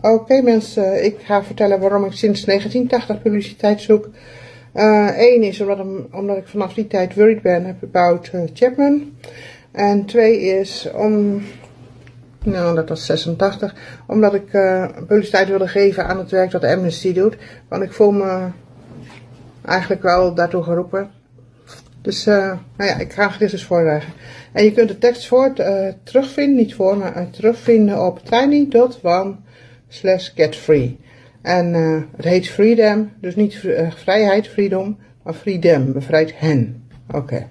Oké mensen, ik ga vertellen waarom ik sinds 1980 publiciteit zoek. Eén uh, is omdat, omdat, ik vanaf die tijd worried ben about uh, Chapman. En twee is om, nou dat was 86, omdat ik uh, publiciteit wilde geven aan het werk dat Amnesty doet. Want ik voel me eigenlijk wel daartoe geroepen. Dus nou ja, ik ga dit dus voorleggen. En je kunt de tekst voor, terugvinden, niet voor, maar terugvinden op tiny.one slash get free. En uh, het heet freedom, dus niet uh, vrijheid, freedom, maar freedom, bevrijd hen. Oké. Okay.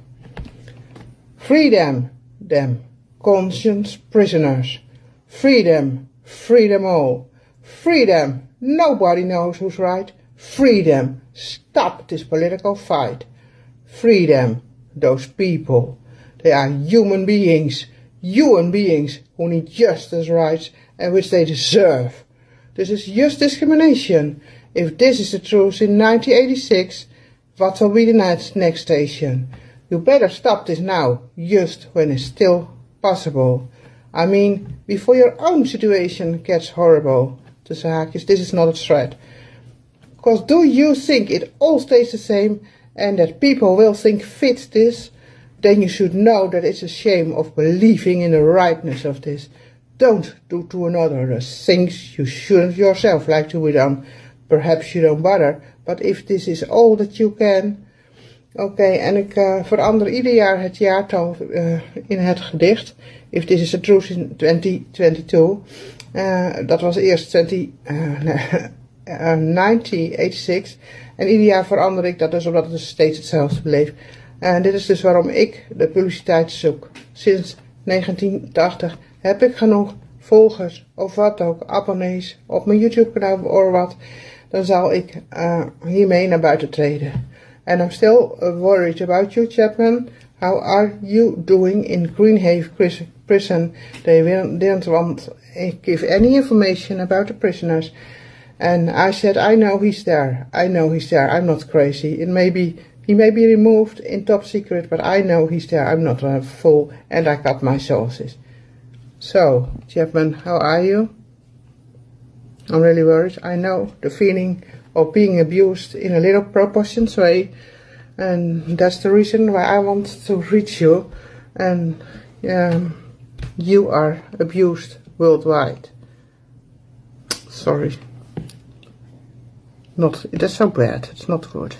Freedom, them, conscience prisoners. Freedom, freedom all. Freedom, nobody knows who's right. Freedom, stop this political fight. Freedom, those people. They are human beings, human beings who need justice rights and which they deserve. This is just discrimination. If this is the truth in 1986, what will be the next, next station? You better stop this now, just when it's still possible. I mean, before your own situation gets horrible. Tussen ah, haakjes, this is not a threat. Because do you think it all stays the same and that people will think fit this? Then you should know that it's a shame of believing in the rightness of this. Don't do to another the things you shouldn't yourself like to be done. Perhaps you don't bother, but if this is all that you can... Oké, okay, en ik uh, verander ieder jaar het jaartal uh, in het gedicht. If this is the truth in 2022. Uh, dat was eerst 20, nee, 1986. En ieder jaar verander ik dat dus omdat het dus steeds hetzelfde bleef. En dit is dus waarom ik de publiciteit zoek. Sinds 1980 heb ik genoeg volgers of wat ook, abonnees op mijn YouTube kanaal of wat, dan zal ik uh, hiermee naar buiten treden. And I'm still worried about you, Chapman. How are you doing in Greenhaven prison? They didn't want give any information about the prisoners. And I said, I know he's there. I know he's there. I'm not crazy. It may be, he may be removed in top secret, but I know he's there. I'm not a fool, and I got my sources. So, Chapman, how are you? I'm really worried. I know the feeling of being abused in a little proportions way. And that's the reason why I want to reach you. And um, you are abused worldwide. Sorry. Not, that's so bad. It's not good.